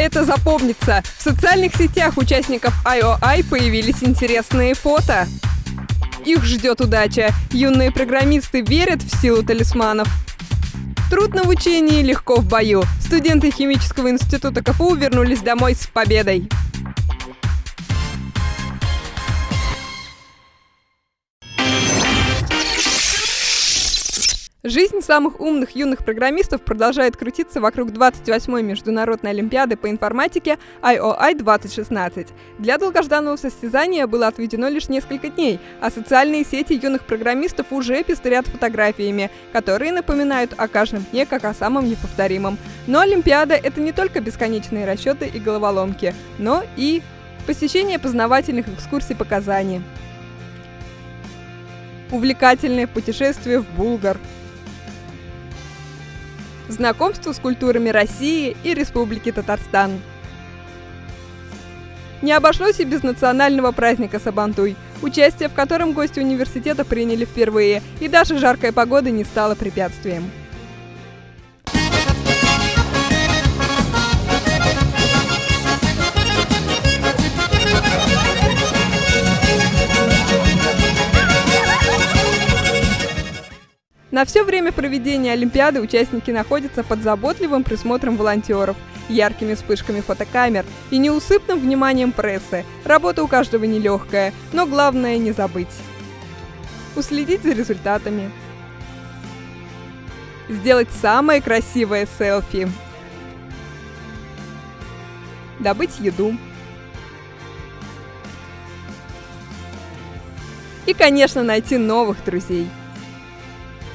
это запомнится. В социальных сетях участников IOI появились интересные фото. Их ждет удача. Юные программисты верят в силу талисманов. Трудно в учении, легко в бою. Студенты химического института КФУ вернулись домой с победой. Жизнь самых умных юных программистов продолжает крутиться вокруг 28-й международной олимпиады по информатике IOI 2016. Для долгожданного состязания было отведено лишь несколько дней, а социальные сети юных программистов уже пестрят фотографиями, которые напоминают о каждом дне как о самом неповторимом. Но Олимпиада — это не только бесконечные расчеты и головоломки, но и посещение познавательных экскурсий по Казани, увлекательное путешествие в Булгар — знакомство с культурами России и Республики Татарстан. Не обошлось и без национального праздника Сабантуй, участие в котором гости университета приняли впервые, и даже жаркая погода не стала препятствием. На все время проведения Олимпиады участники находятся под заботливым присмотром волонтеров, яркими вспышками фотокамер и неусыпным вниманием прессы. Работа у каждого нелегкая, но главное не забыть. Уследить за результатами. Сделать самое красивое селфи. Добыть еду. И, конечно, найти новых друзей –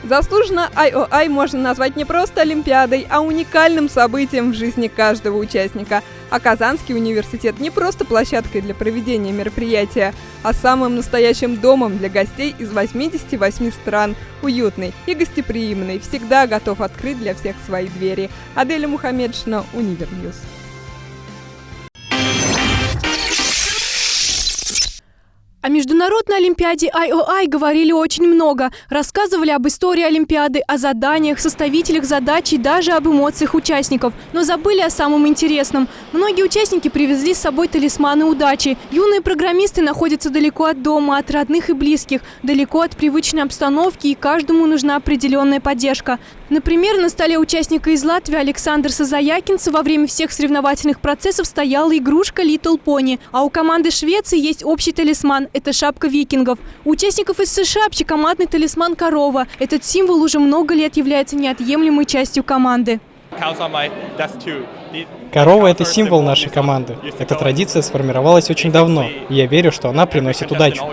Заслуженно IOI можно назвать не просто Олимпиадой, а уникальным событием в жизни каждого участника. А Казанский университет не просто площадкой для проведения мероприятия, а самым настоящим домом для гостей из 88 стран, уютный и гостеприимный, всегда готов открыть для всех свои двери. Аделя Мухаммедшина, Univer News. О Международной Олимпиаде IOI говорили очень много. Рассказывали об истории Олимпиады, о заданиях, составителях задач и даже об эмоциях участников. Но забыли о самом интересном. Многие участники привезли с собой талисманы удачи. Юные программисты находятся далеко от дома, от родных и близких, далеко от привычной обстановки, и каждому нужна определенная поддержка. Например, на столе участника из Латвии Александра Сазаякинца во время всех соревновательных процессов стояла игрушка Little Pony, а у команды Швеции есть общий талисман – это шапка викингов. У участников из США общекомандный талисман корова. Этот символ уже много лет является неотъемлемой частью команды. Корова – это символ нашей команды. Эта традиция сформировалась очень давно, и я верю, что она приносит удачу.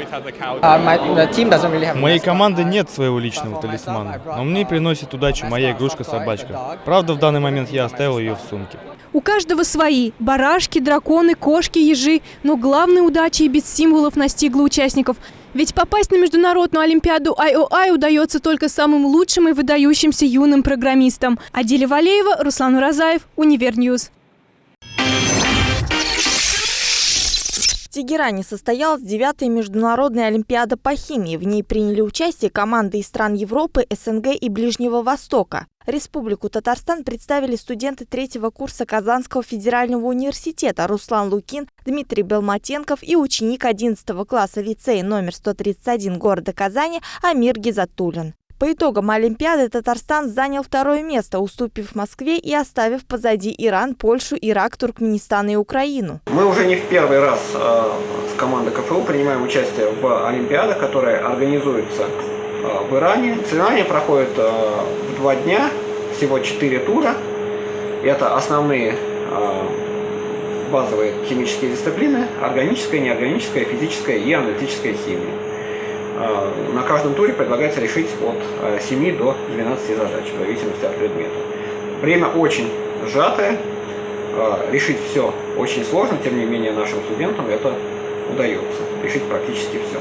У моей команды нет своего личного талисмана, но мне приносит удачу моя игрушка-собачка. Правда, в данный момент я оставил ее в сумке. У каждого свои – барашки, драконы, кошки, ежи. Но главной удачи и без символов настигла участников – ведь попасть на Международную Олимпиаду IOI удается только самым лучшим и выдающимся юным программистам. Адиля Валеева, Руслан Уразаев, Univer News. Тегеране состоялась девятая международная олимпиада по химии. В ней приняли участие команды из стран Европы, СНГ и Ближнего Востока. Республику Татарстан представили студенты третьего курса Казанского федерального университета Руслан Лукин, Дмитрий Белматенков и ученик 11 класса лицея номер 131 города Казани Амир Гизатулин. По итогам Олимпиады Татарстан занял второе место, уступив Москве и оставив позади Иран, Польшу, Ирак, Туркменистан и Украину. Мы уже не в первый раз э, с командой КФУ принимаем участие в Олимпиадах, которые организуются э, в Иране. Соревнования проходят э, в два дня, всего четыре тура. Это основные э, базовые химические дисциплины, органическая, неорганическая, физическая и аналитическая химия. Э, на каждом туре предлагается решить от 7 э, до 12 задач, в зависимости от предмета. Время очень сжатое, э, решить все очень сложно, тем не менее нашим студентам это удается, решить практически все.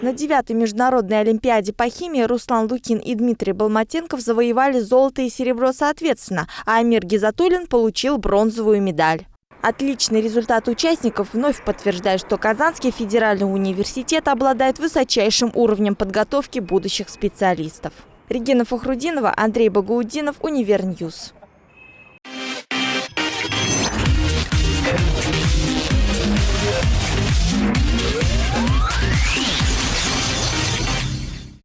На девятой международной олимпиаде по химии Руслан Лукин и Дмитрий Балматенков завоевали золото и серебро соответственно, а Амир Гизатуллин получил бронзовую медаль. Отличный результат участников вновь подтверждает, что Казанский федеральный университет обладает высочайшим уровнем подготовки будущих специалистов. Регина Фахрудинова, Андрей Багаудинов, Univer News.